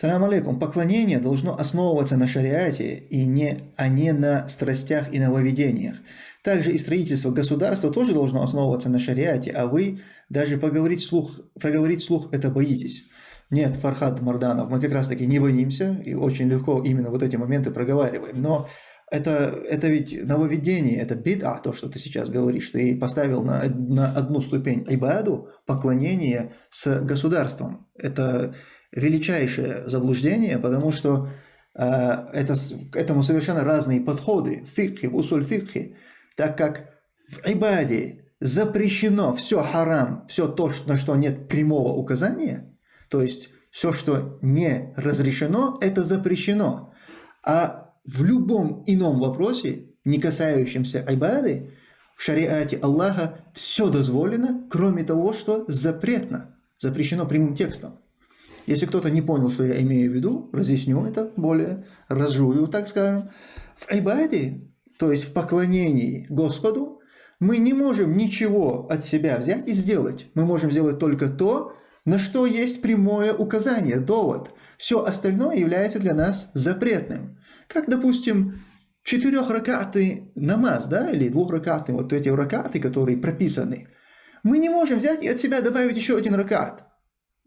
Салам алейкум. Поклонение должно основываться на шариате, и не, а не на страстях и нововведениях. Также и строительство государства тоже должно основываться на шариате, а вы даже поговорить слух, проговорить слух это боитесь. Нет, Фархад Марданов, мы как раз таки не боимся и очень легко именно вот эти моменты проговариваем. Но это, это ведь нововведение, это бида, то, что ты сейчас говоришь. Ты поставил на, на одну ступень айбаду, поклонение с государством. Это величайшее заблуждение, потому что э, это, к этому совершенно разные подходы в фикхе, в усуль фикхе, так как в айбаде запрещено все харам, все то, на что нет прямого указания, то есть все, что не разрешено, это запрещено. А в любом ином вопросе, не касающемся айбады, в шариате Аллаха все дозволено, кроме того, что запретно, запрещено прямым текстом. Если кто-то не понял, что я имею в виду, разъясню это более, разжую, так скажем. В айбаде, то есть в поклонении Господу, мы не можем ничего от себя взять и сделать. Мы можем сделать только то, на что есть прямое указание, довод. Все остальное является для нас запретным. Как, допустим, четырехракатный намаз, да, или двухракатный, вот эти ракаты, которые прописаны. Мы не можем взять и от себя добавить еще один ракат.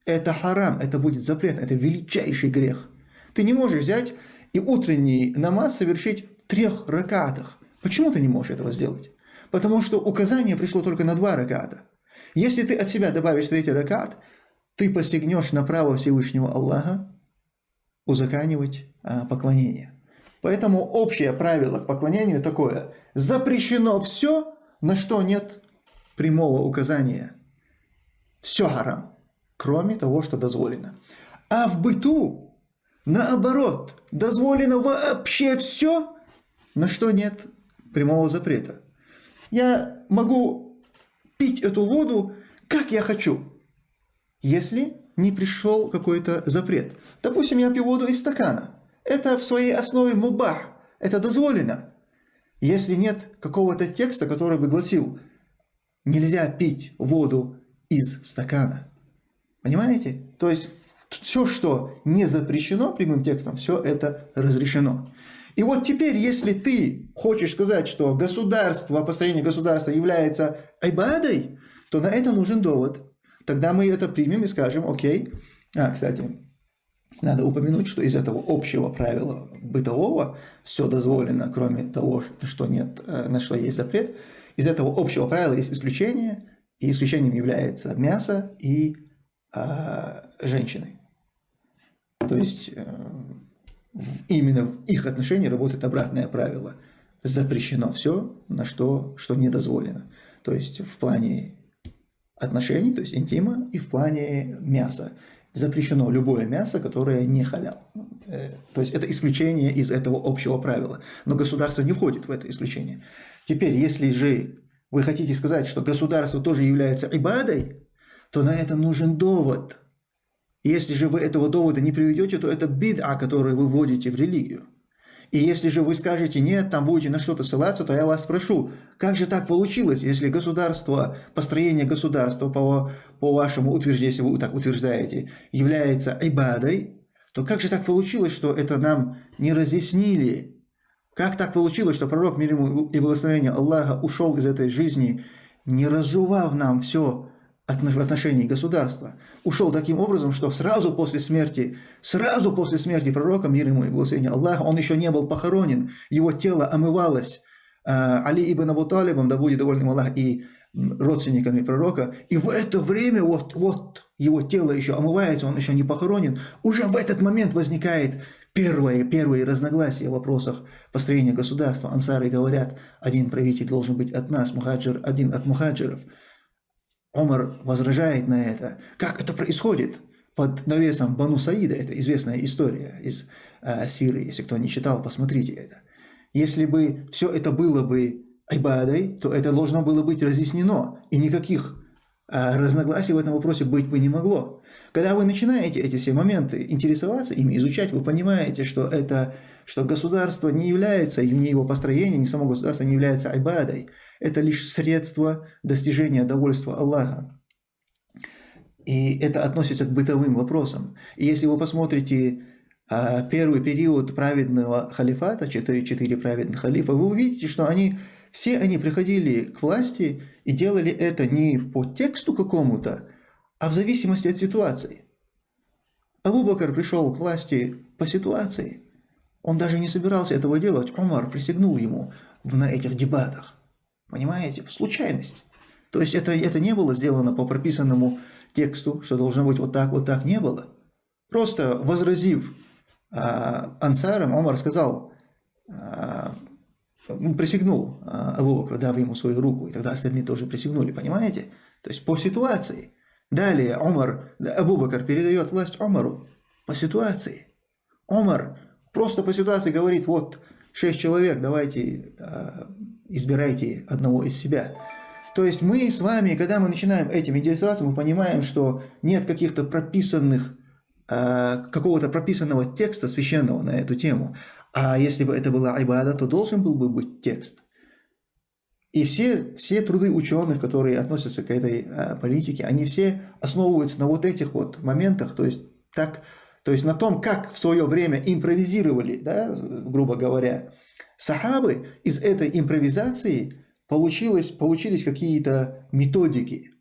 Это харам, это будет запрет, это величайший грех. Ты не можешь взять и утренний намаз совершить в трех ракатах. Почему ты не можешь этого сделать? Потому что указание пришло только на два раката. Если ты от себя добавишь третий ракат, ты посягнешь на право Всевышнего Аллаха узаканивать а, поклонение. Поэтому общее правило к поклонению такое. Запрещено все, на что нет прямого указания. Все харам кроме того, что дозволено. А в быту, наоборот, дозволено вообще все, на что нет прямого запрета. Я могу пить эту воду, как я хочу, если не пришел какой-то запрет. Допустим, я пью воду из стакана. Это в своей основе мубах, это дозволено. Если нет какого-то текста, который бы гласил, нельзя пить воду из стакана. Понимаете? То есть все, что не запрещено прямым текстом, все это разрешено. И вот теперь, если ты хочешь сказать, что государство, построение государства является айбадой, то на это нужен довод. Тогда мы это примем и скажем, окей. А, кстати, надо упомянуть, что из этого общего правила бытового все дозволено, кроме того, что нет, э, на что есть запрет. Из этого общего правила есть исключение, и исключением является мясо и а, женщины. То есть э, именно в их отношении работает обратное правило. Запрещено все, на что, что не дозволено. То есть в плане отношений, то есть интима, и в плане мяса. Запрещено любое мясо, которое не халял. Э, то есть это исключение из этого общего правила. Но государство не входит в это исключение. Теперь, если же вы хотите сказать, что государство тоже является ибадой, то на это нужен довод. Если же вы этого довода не приведете, то это бид'a, который вы вводите в религию. И если же вы скажете, нет, там будете на что-то ссылаться, то я вас спрошу, как же так получилось, если государство, построение государства, по, по вашему утверждению, если вы так утверждаете, является айбадой, то как же так получилось, что это нам не разъяснили? Как так получилось, что пророк, мир ему и благословение Аллаха, ушел из этой жизни, не разжевав нам все отношении государства, ушел таким образом, что сразу после смерти, сразу после смерти пророка, мир ему и благословение Аллаха, он еще не был похоронен, его тело омывалось э, Али ибн Абу Талибом, да будет довольным Аллах, и родственниками пророка, и в это время вот, вот его тело еще омывается, он еще не похоронен, уже в этот момент возникает первое, первые разногласия в вопросах построения государства. Ансары говорят, один правитель должен быть от нас, мухаджир, один от мухаджиров – Омар возражает на это. Как это происходит? Под навесом Бану Саида, это известная история из э, Сирии, если кто не читал, посмотрите это. Если бы все это было бы айбадой, то это должно было быть разъяснено, и никаких э, разногласий в этом вопросе быть бы не могло. Когда вы начинаете эти все моменты интересоваться ими, изучать, вы понимаете, что, это, что государство не является, ни его построение, ни само государство не является айбадой, это лишь средство достижения довольства Аллаха. И это относится к бытовым вопросам. И если вы посмотрите а, первый период праведного халифата, 4-4 праведных халифа, вы увидите, что они, все они приходили к власти и делали это не по тексту какому-то, а в зависимости от ситуации. Абу Бакр пришел к власти по ситуации. Он даже не собирался этого делать. Умар присягнул ему на этих дебатах. Понимаете? Случайность. То есть это, это не было сделано по прописанному тексту, что должно быть вот так, вот так, не было. Просто возразив а, ансарам, Омар сказал, а, присягнул а, Абу Бакру, дав ему свою руку, и тогда остальные тоже присягнули, понимаете? То есть по ситуации. Далее Омар, Абу Бакр передает власть Омару по ситуации. Омар просто по ситуации говорит, вот шесть человек, давайте избирайте одного из себя. То есть мы с вами, когда мы начинаем этим интересоваться, мы понимаем, что нет каких-то прописанных, э, какого-то прописанного текста священного на эту тему. А если бы это была айбада, то должен был бы быть текст. И все, все труды ученых, которые относятся к этой э, политике, они все основываются на вот этих вот моментах, то есть, так, то есть на том, как в свое время импровизировали, да, грубо говоря, сахабы из этой импровизации получилось, получились какие-то методики.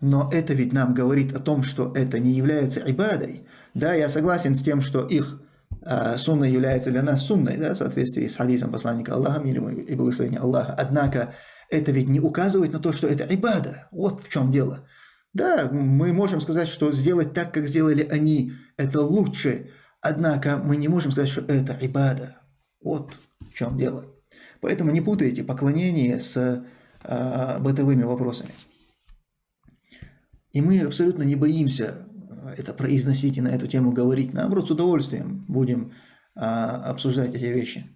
Но это ведь нам говорит о том, что это не является ибадой. Да, я согласен с тем, что их э, сунна является для нас сунной, да, в соответствии с хадисом посланника Аллаха, мир ему и благословение Аллаха. Однако это ведь не указывает на то, что это ибада. Вот в чем дело. Да, мы можем сказать, что сделать так, как сделали они, это лучше. Однако мы не можем сказать, что это ибада. Вот в чем дело. Поэтому не путайте поклонение с э, бытовыми вопросами. И мы абсолютно не боимся это произносить и на эту тему говорить. Наоборот, с удовольствием будем э, обсуждать эти вещи.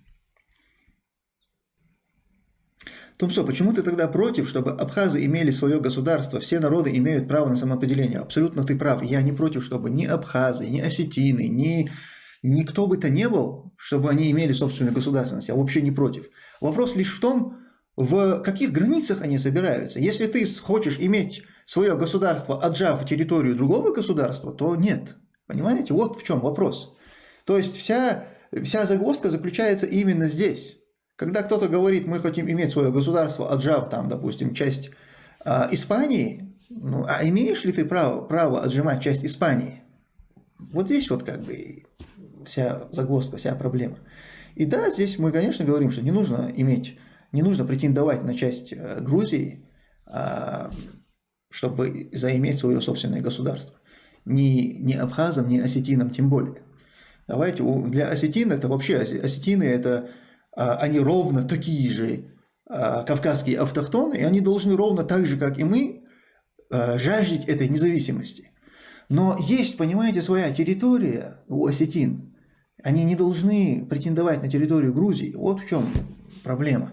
Тумсо, почему ты тогда против, чтобы абхазы имели свое государство? Все народы имеют право на самоопределение. Абсолютно ты прав. Я не против, чтобы ни абхазы, ни осетины, ни никто бы то не был, чтобы они имели собственную государственность, я вообще не против. Вопрос лишь в том, в каких границах они собираются. Если ты хочешь иметь свое государство, отжав территорию другого государства, то нет. Понимаете? Вот в чем вопрос. То есть вся, вся загвоздка заключается именно здесь. Когда кто-то говорит, мы хотим иметь свое государство, отжав там, допустим, часть э, Испании, ну, а имеешь ли ты право, право отжимать часть Испании? Вот здесь вот как бы вся загвоздка, вся проблема. И да, здесь мы, конечно, говорим, что не нужно иметь, не нужно претендовать на часть э, Грузии, а, чтобы заиметь свое собственное государство. Ни, ни абхазам, ни осетинам тем более. Давайте, для осетин это вообще, осетины это, они ровно такие же а, кавказские автохтоны, и они должны ровно так же, как и мы, жаждать этой независимости. Но есть, понимаете, своя территория у осетин, они не должны претендовать на территорию Грузии. Вот в чем проблема.